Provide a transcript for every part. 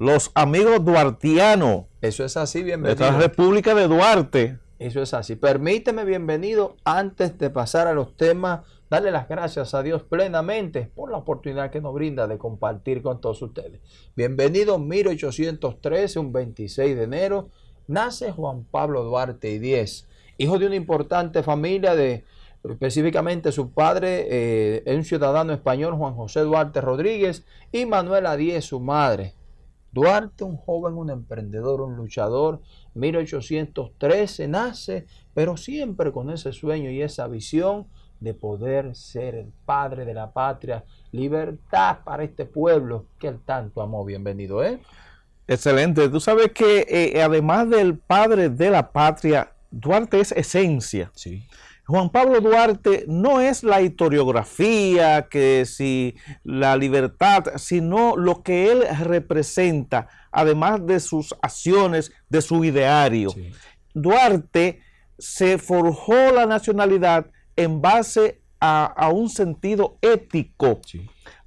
los amigos duartianos. Eso es así, bienvenido. De la República de Duarte. Eso es así. Permíteme, bienvenido, antes de pasar a los temas, darle las gracias a Dios plenamente por la oportunidad que nos brinda de compartir con todos ustedes. Bienvenido, 1813, un 26 de enero, nace Juan Pablo Duarte y 10, hijo de una importante familia de específicamente su padre, eh, un ciudadano español, Juan José Duarte Rodríguez, y Manuela Díez, su madre. Duarte, un joven, un emprendedor, un luchador, 1813 nace, pero siempre con ese sueño y esa visión de poder ser el padre de la patria, libertad para este pueblo que él tanto amó. Bienvenido, ¿eh? Excelente. Tú sabes que eh, además del padre de la patria, Duarte es esencia. Sí. Juan Pablo Duarte no es la historiografía, que si la libertad, sino lo que él representa, además de sus acciones, de su ideario. Duarte se forjó la nacionalidad en base a, un sentido ético,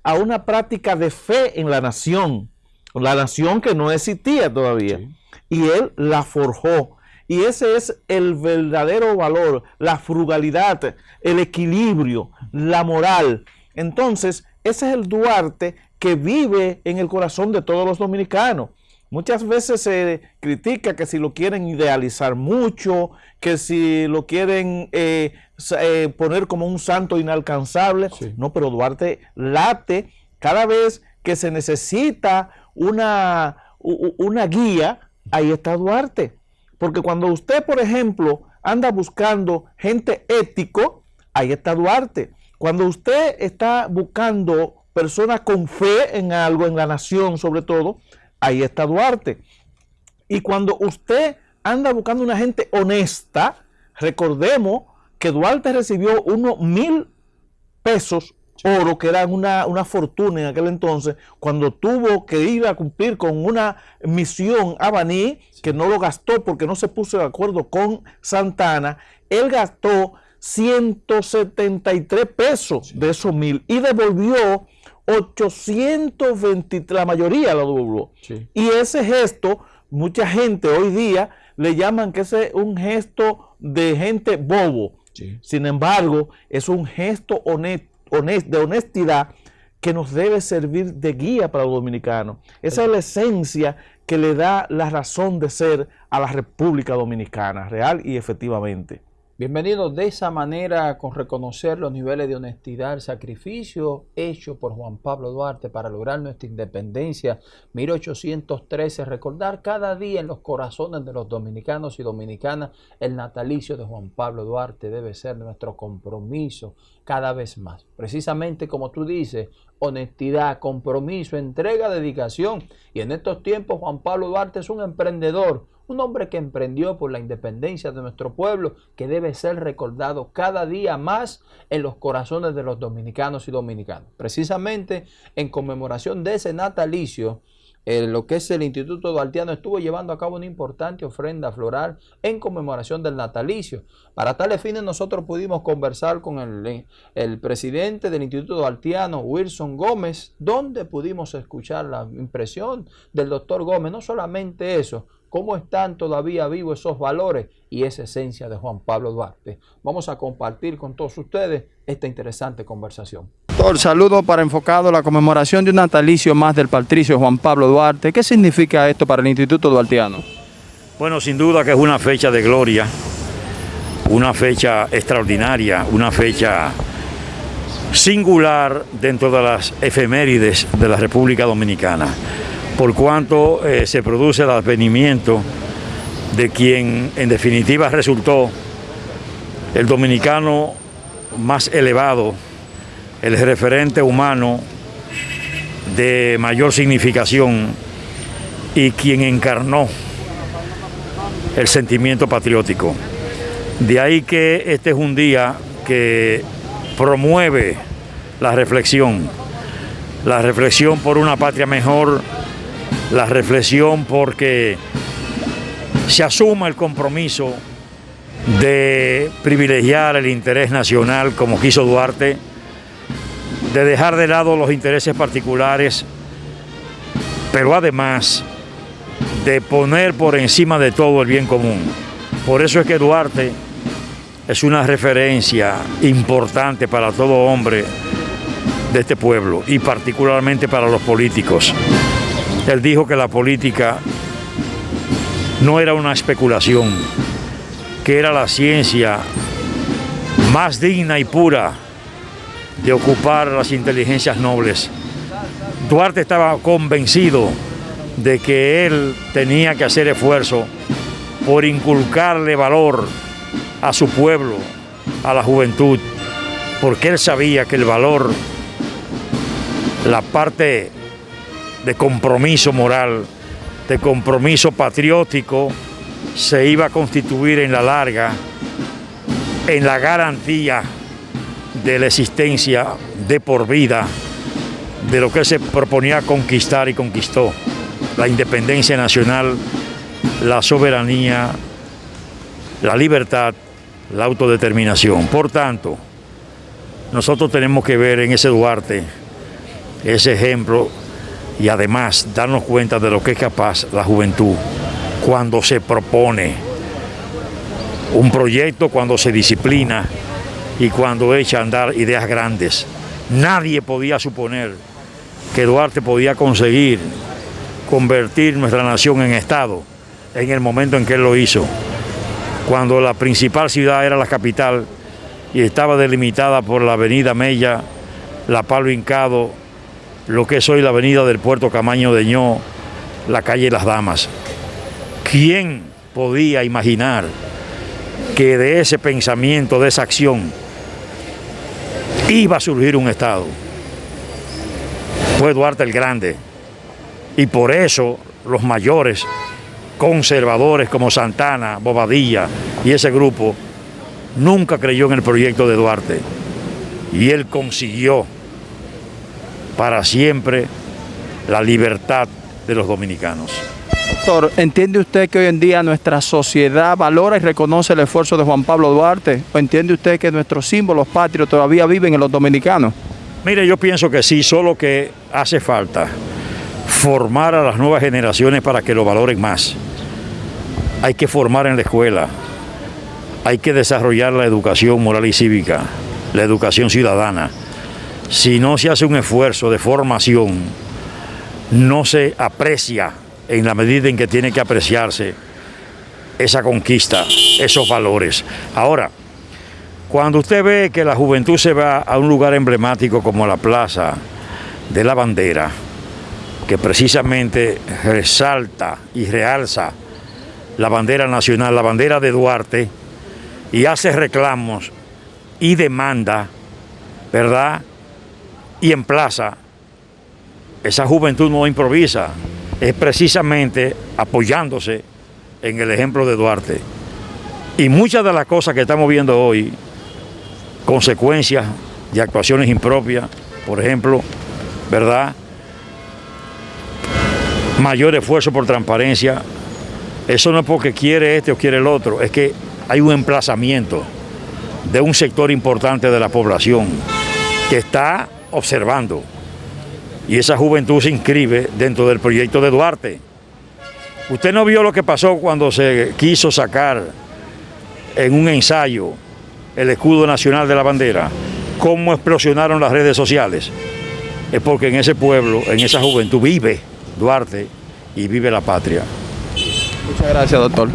a una práctica de fe en la nación, la nación que no existía todavía. Y él la forjó. Y ese es el verdadero valor, la frugalidad, el equilibrio, la moral. Entonces, ese es el Duarte que vive en el corazón de todos los dominicanos. Muchas veces se critica que si lo quieren idealizar mucho, que si lo quieren eh, eh, poner como un santo inalcanzable. No, pero Duarte late cada vez que se necesita una, una guía, ahí está Duarte. Porque cuando usted, por ejemplo, anda buscando gente ético, ahí está Duarte. Cuando usted está buscando personas con fe en algo, en la nación sobre todo, ahí está Duarte. Y cuando usted anda buscando una gente honesta, recordemos que Duarte recibió unos mil pesos oro, que era una, fortuna en aquel entonces, cuando tuvo que ir a cumplir con una misión a Baní, que no lo gastó porque no se puso de acuerdo con Santana, él gastó 173 pesos de esos mil y devolvió 823, la mayoría lo devolvió. Y ese gesto, mucha gente hoy día le llaman que ese es un gesto de gente bobo. Sin embargo, es un gesto honesto de honestidad que nos debe servir de guía para los dominicanos. Esa es la esencia que le da la razón de ser a la República Dominicana, real y efectivamente. Bienvenidos de esa manera con reconocer los niveles de honestidad, el sacrificio hecho por Juan Pablo Duarte para lograr nuestra independencia 1813, recordar cada día en los corazones de los dominicanos y dominicanas el natalicio de Juan Pablo Duarte debe ser nuestro compromiso cada vez más. Precisamente como tú dices, honestidad, compromiso, entrega, dedicación. Y en estos tiempos Juan Pablo Duarte es un emprendedor, un hombre que emprendió por la independencia de nuestro pueblo, que debe ser recordado cada día más en los corazones de los dominicanos y dominicanas. Precisamente en conmemoración de ese natalicio, lo que es el Instituto Duartiano estuvo llevando a cabo una importante ofrenda floral en conmemoración del natalicio. Para tales fines nosotros pudimos conversar con el, el presidente del Instituto Duartiano, Wilson Gómez, donde pudimos escuchar la impresión del doctor Gómez. No solamente eso, cómo están todavía vivos esos valores y esa esencia de Juan Pablo Duarte. Vamos a compartir con todos ustedes esta interesante conversación. Doctor, saludo para enfocado la conmemoración de un natalicio más del patricio Juan Pablo Duarte. ¿Qué significa esto para el Instituto Duartiano? Bueno, sin duda que es una fecha de gloria, una fecha extraordinaria, una fecha singular dentro de las efemérides de la República Dominicana por cuanto eh, se produce el advenimiento de quien en definitiva resultó el dominicano más elevado, el referente humano de mayor significación y quien encarnó el sentimiento patriótico. De ahí que este es un día que promueve la reflexión, la reflexión por una patria mejor, la reflexión porque se asuma el compromiso de privilegiar el interés nacional como quiso Duarte, de dejar de lado los intereses particulares pero además de poner por encima de todo el bien común. Por eso es que Duarte es una referencia importante para todo hombre de este pueblo y particularmente para los políticos. Él dijo que la política no era una especulación, que era la ciencia más digna y pura de ocupar las inteligencias nobles. Duarte estaba convencido de que él tenía que hacer esfuerzo por inculcarle valor a su pueblo, a la juventud, porque él sabía que el valor, la parte de compromiso moral, de compromiso patriótico, se iba a constituir en la larga en la garantía de la existencia de por vida de lo que se proponía conquistar y conquistó, la independencia nacional, la soberanía, la libertad, la autodeterminación. Por tanto, nosotros tenemos que ver en ese Duarte ese ejemplo y además darnos cuenta de lo que es capaz la juventud cuando se propone un proyecto, cuando se disciplina y cuando echa a andar ideas grandes. Nadie podía suponer que Duarte podía conseguir convertir nuestra nación en Estado en el momento en que él lo hizo, cuando la principal ciudad era la capital y estaba delimitada por la avenida Mella, la Palo Hincado, lo que es hoy la avenida del Puerto Camaño de Ño, la calle Las Damas. ¿Quién podía imaginar que de ese pensamiento, de esa acción, iba a surgir un Estado? Fue Duarte el Grande. Y por eso los mayores conservadores como Santana, Bobadilla y ese grupo nunca creyó en el proyecto de Duarte. Y él consiguió para siempre la libertad de los dominicanos. Doctor, ¿entiende usted que hoy en día nuestra sociedad valora y reconoce el esfuerzo de Juan Pablo Duarte? ¿O entiende usted que nuestros símbolos patrios todavía viven en los dominicanos? Mire, yo pienso que sí, solo que hace falta formar a las nuevas generaciones para que lo valoren más. Hay que formar en la escuela, hay que desarrollar la educación moral y cívica, la educación ciudadana. Si no se hace un esfuerzo de formación, no se aprecia en la medida en que tiene que apreciarse esa conquista, esos valores. Ahora, cuando usted ve que la juventud se va a un lugar emblemático como la Plaza de la Bandera, que precisamente resalta y realza la bandera nacional, la bandera de Duarte, y hace reclamos y demanda, ¿verdad? Y en plaza, esa juventud no improvisa, es precisamente apoyándose en el ejemplo de Duarte. Y muchas de las cosas que estamos viendo hoy, consecuencias de actuaciones impropias, por ejemplo, ¿verdad? Mayor esfuerzo por transparencia, eso no es porque quiere este o quiere el otro, es que hay un emplazamiento de un sector importante de la población que está observando. Y esa juventud se inscribe dentro del proyecto de Duarte. Usted no vio lo que pasó cuando se quiso sacar en un ensayo el escudo nacional de la bandera, cómo explosionaron las redes sociales. Es porque en ese pueblo, en esa juventud vive Duarte y vive la patria. Muchas gracias, doctor.